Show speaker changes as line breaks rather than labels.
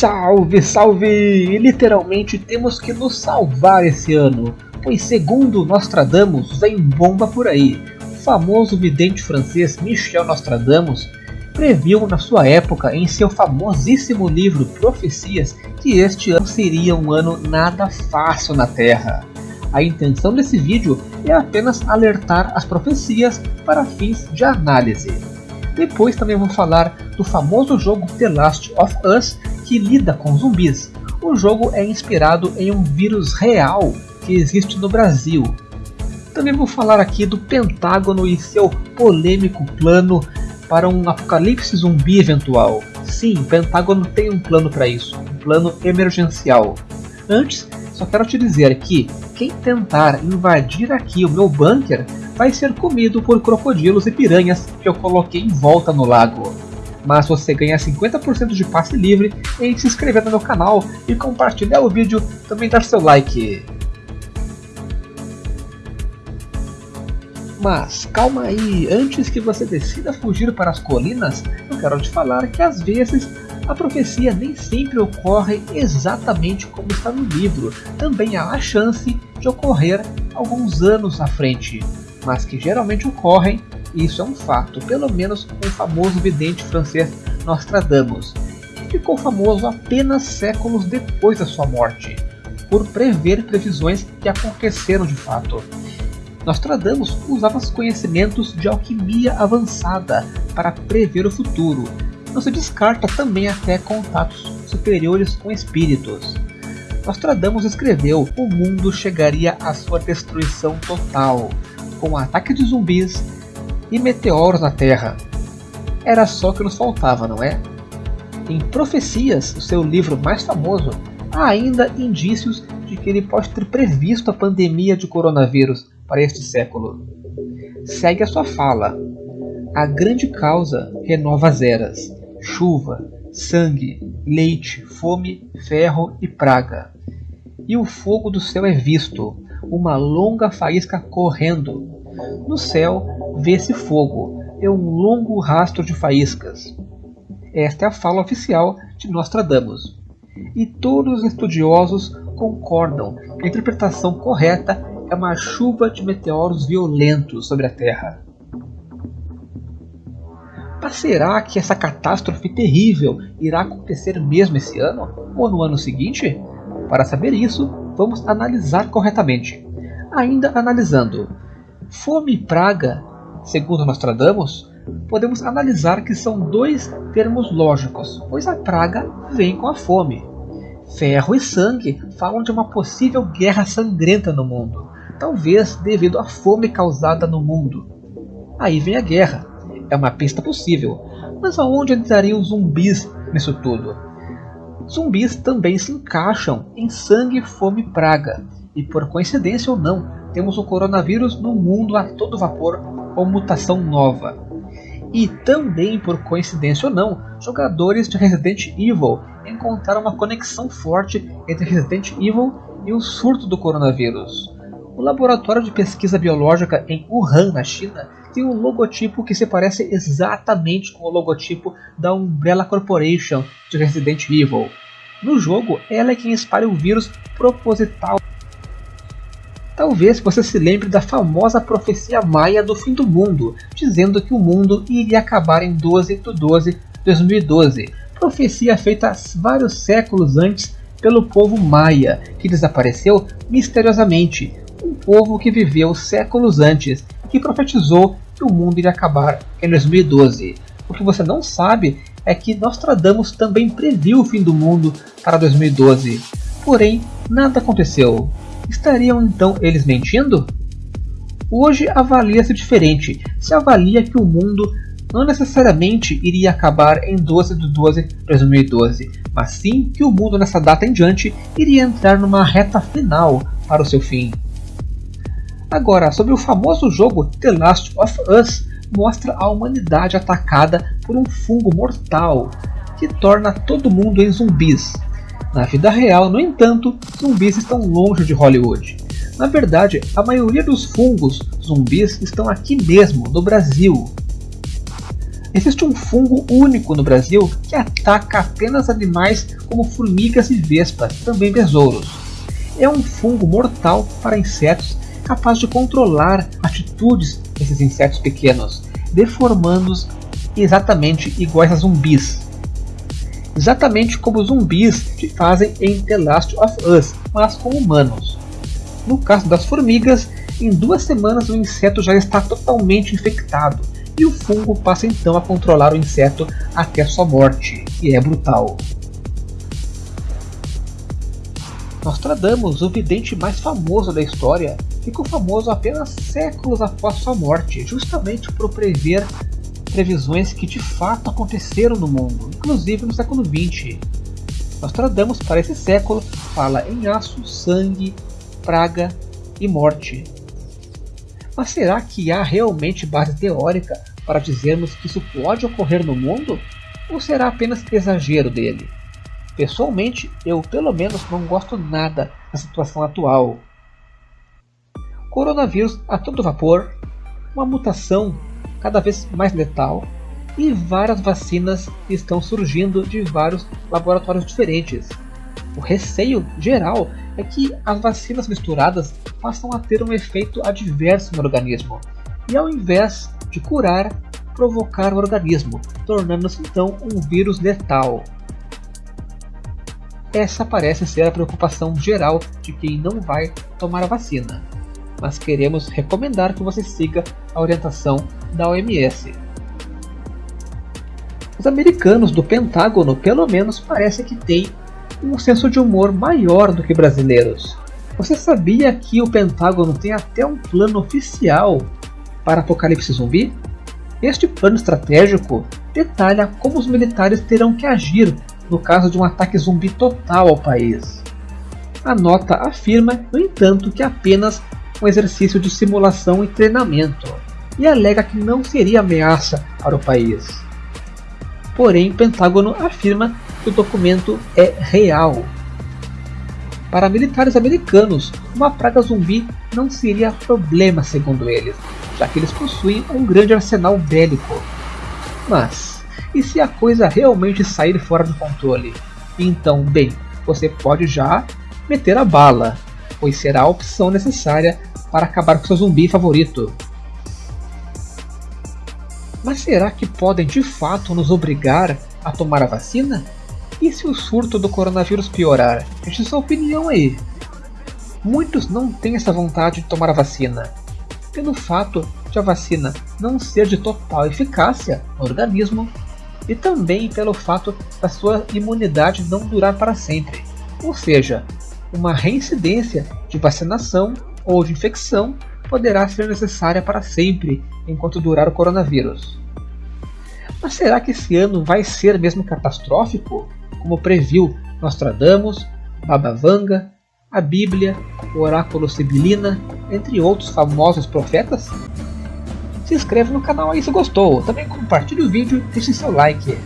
Salve, salve! Literalmente temos que nos salvar esse ano, pois segundo Nostradamus vem bomba por aí. O famoso vidente francês Michel Nostradamus previu na sua época em seu famosíssimo livro Profecias que este ano seria um ano nada fácil na Terra. A intenção desse vídeo é apenas alertar as profecias para fins de análise. Depois também vou falar do famoso jogo The Last of Us que lida com zumbis. O jogo é inspirado em um vírus real que existe no Brasil. Também vou falar aqui do Pentágono e seu polêmico plano para um apocalipse zumbi eventual. Sim, o Pentágono tem um plano para isso, um plano emergencial. Antes, só quero te dizer que quem tentar invadir aqui o meu bunker vai ser comido por crocodilos e piranhas que eu coloquei em volta no lago mas você ganha 50% de passe livre em se inscrever no meu canal e compartilhar o vídeo, também dar seu like. Mas calma aí, antes que você decida fugir para as colinas, eu quero te falar que às vezes a profecia nem sempre ocorre exatamente como está no livro, também há a chance de ocorrer alguns anos à frente, mas que geralmente ocorrem isso é um fato, pelo menos com o famoso vidente francês Nostradamus, que ficou famoso apenas séculos depois da sua morte, por prever previsões que aconteceram de fato. Nostradamus usava os conhecimentos de alquimia avançada para prever o futuro. Não se descarta também até contatos superiores com espíritos. Nostradamus escreveu: o mundo chegaria à sua destruição total, com ataque de zumbis, e meteoros na Terra. Era só o que nos faltava, não é? Em Profecias, o seu livro mais famoso, há ainda indícios de que ele pode ter previsto a pandemia de coronavírus para este século. Segue a sua fala. A grande causa renova as eras: chuva, sangue, leite, fome, ferro e praga. E o fogo do céu é visto, uma longa faísca correndo. No céu vê-se fogo, é um longo rastro de faíscas. Esta é a fala oficial de Nostradamus. E todos os estudiosos concordam que a interpretação correta é uma chuva de meteoros violentos sobre a Terra. Mas será que essa catástrofe terrível irá acontecer mesmo esse ano ou no ano seguinte? Para saber isso, vamos analisar corretamente. Ainda analisando, fome e praga Segundo Nostradamus, podemos analisar que são dois termos lógicos, pois a praga vem com a fome. Ferro e sangue falam de uma possível guerra sangrenta no mundo, talvez devido à fome causada no mundo. Aí vem a guerra, é uma pista possível, mas aonde entrariam zumbis nisso tudo? Zumbis também se encaixam em sangue, fome e praga, e por coincidência ou não, temos o coronavírus no mundo a todo vapor ou mutação nova. E também, por coincidência ou não, jogadores de Resident Evil encontraram uma conexão forte entre Resident Evil e o surto do coronavírus. O laboratório de pesquisa biológica em Wuhan, na China, tem um logotipo que se parece exatamente com o logotipo da Umbrella Corporation de Resident Evil. No jogo, ela é quem espalha o vírus proposital Talvez você se lembre da famosa profecia maia do fim do mundo, dizendo que o mundo iria acabar em 12 de 12 de 2012, profecia feita vários séculos antes pelo povo maia, que desapareceu misteriosamente, um povo que viveu séculos antes e que profetizou que o mundo iria acabar em 2012. O que você não sabe é que Nostradamus também previu o fim do mundo para 2012, porém nada aconteceu. Estariam então eles mentindo? Hoje avalia-se diferente. Se avalia que o mundo não necessariamente iria acabar em 12 de 12 de 2012, mas sim que o mundo nessa data em diante iria entrar numa reta final para o seu fim. Agora, sobre o famoso jogo The Last of Us, mostra a humanidade atacada por um fungo mortal que torna todo mundo em zumbis. Na vida real, no entanto, zumbis estão longe de Hollywood. Na verdade, a maioria dos fungos zumbis estão aqui mesmo, no Brasil. Existe um fungo único no Brasil que ataca apenas animais como formigas e vespas, também besouros. É um fungo mortal para insetos capaz de controlar atitudes desses insetos pequenos, deformando-os exatamente iguais a zumbis. Exatamente como zumbis fazem em The Last of Us, mas com humanos. No caso das formigas, em duas semanas o inseto já está totalmente infectado e o fungo passa então a controlar o inseto até sua morte, e é brutal. Nostradamus, o vidente mais famoso da história, ficou famoso apenas séculos após sua morte, justamente por prever previsões que de fato aconteceram no mundo, inclusive no século XX. Nostradamus, para esse século, fala em aço, sangue, praga e morte. Mas será que há realmente base teórica para dizermos que isso pode ocorrer no mundo? Ou será apenas exagero dele? Pessoalmente, eu pelo menos não gosto nada da situação atual. Coronavírus a todo vapor, uma mutação cada vez mais letal e várias vacinas estão surgindo de vários laboratórios diferentes. O receio geral é que as vacinas misturadas passam a ter um efeito adverso no organismo e, ao invés de curar, provocar o organismo, tornando-se então um vírus letal. Essa parece ser a preocupação geral de quem não vai tomar a vacina, mas queremos recomendar que você siga a orientação da OMS. Os americanos do Pentágono pelo menos parece que têm um senso de humor maior do que brasileiros. Você sabia que o Pentágono tem até um plano oficial para apocalipse zumbi? Este plano estratégico detalha como os militares terão que agir no caso de um ataque zumbi total ao país. A nota afirma, no entanto, que apenas um exercício de simulação e treinamento, e alega que não seria ameaça para o país. Porém, o Pentágono afirma que o documento é real. Para militares americanos, uma praga zumbi não seria problema segundo eles, já que eles possuem um grande arsenal bélico. Mas, e se a coisa realmente sair fora do controle? Então, bem, você pode já meter a bala, pois será a opção necessária para acabar com seu zumbi favorito. Mas será que podem de fato nos obrigar a tomar a vacina? E se o surto do coronavírus piorar? Deixe sua opinião aí. Muitos não têm essa vontade de tomar a vacina, pelo fato de a vacina não ser de total eficácia no organismo e também pelo fato da sua imunidade não durar para sempre, ou seja, uma reincidência de vacinação ou de infecção poderá ser necessária para sempre enquanto durar o coronavírus. Mas será que esse ano vai ser mesmo catastrófico, como previu Nostradamus, Baba Vanga, a Bíblia, o Oráculo Sibilina, entre outros famosos profetas? Se inscreva no canal aí se gostou, também compartilhe o vídeo e deixe seu like.